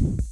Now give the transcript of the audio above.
you